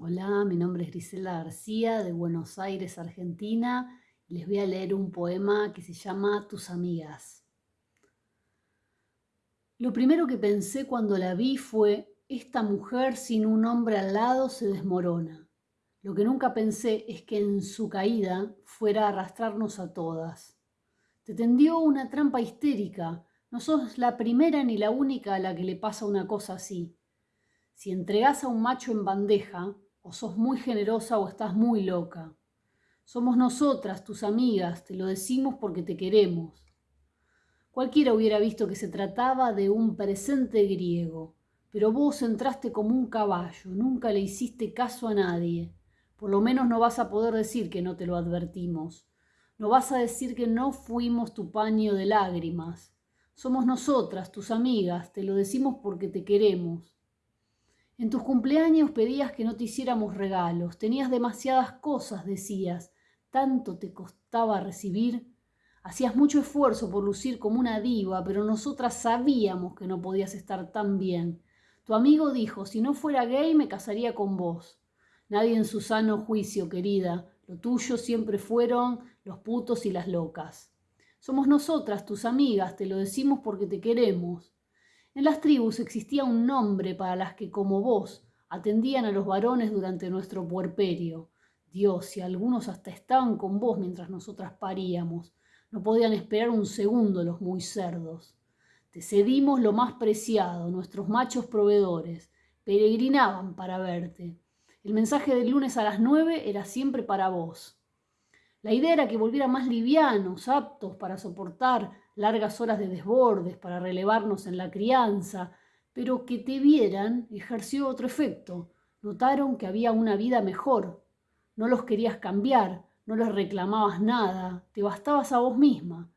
Hola, mi nombre es Grisela García de Buenos Aires, Argentina. Les voy a leer un poema que se llama Tus amigas. Lo primero que pensé cuando la vi fue, esta mujer sin un hombre al lado se desmorona. Lo que nunca pensé es que en su caída fuera a arrastrarnos a todas. Te tendió una trampa histérica. No sos la primera ni la única a la que le pasa una cosa así. Si entregás a un macho en bandeja, o sos muy generosa o estás muy loca. Somos nosotras, tus amigas, te lo decimos porque te queremos. Cualquiera hubiera visto que se trataba de un presente griego, pero vos entraste como un caballo, nunca le hiciste caso a nadie. Por lo menos no vas a poder decir que no te lo advertimos. No vas a decir que no fuimos tu paño de lágrimas. Somos nosotras, tus amigas, te lo decimos porque te queremos. En tus cumpleaños pedías que no te hiciéramos regalos, tenías demasiadas cosas, decías, tanto te costaba recibir. Hacías mucho esfuerzo por lucir como una diva, pero nosotras sabíamos que no podías estar tan bien. Tu amigo dijo, si no fuera gay me casaría con vos. Nadie en su sano juicio, querida, lo tuyo siempre fueron los putos y las locas. Somos nosotras, tus amigas, te lo decimos porque te queremos. En las tribus existía un nombre para las que, como vos, atendían a los varones durante nuestro puerperio. Dios, y algunos hasta estaban con vos mientras nosotras paríamos. No podían esperar un segundo los muy cerdos. Te cedimos lo más preciado, nuestros machos proveedores. Peregrinaban para verte. El mensaje del lunes a las nueve era siempre para vos. La idea era que volvieran más livianos, aptos para soportar largas horas de desbordes, para relevarnos en la crianza, pero que te vieran ejerció otro efecto. Notaron que había una vida mejor. No los querías cambiar, no les reclamabas nada, te bastabas a vos misma.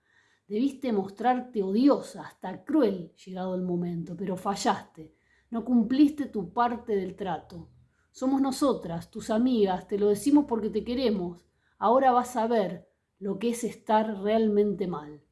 Debiste mostrarte odiosa, hasta cruel, llegado el momento, pero fallaste. No cumpliste tu parte del trato. Somos nosotras, tus amigas, te lo decimos porque te queremos. Ahora vas a ver lo que es estar realmente mal.